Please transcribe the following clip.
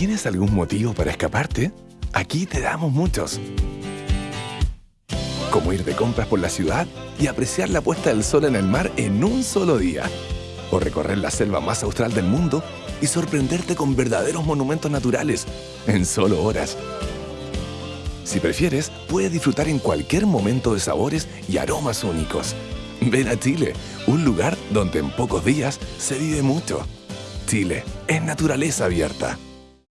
¿Tienes algún motivo para escaparte? Aquí te damos muchos. Como ir de compras por la ciudad y apreciar la puesta del sol en el mar en un solo día. O recorrer la selva más austral del mundo y sorprenderte con verdaderos monumentos naturales en solo horas. Si prefieres, puedes disfrutar en cualquier momento de sabores y aromas únicos. Ven a Chile, un lugar donde en pocos días se vive mucho. Chile es naturaleza abierta.